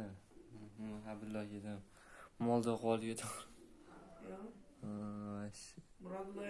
ne? Ha billah yedim. Molda qol yedim. Murodulloh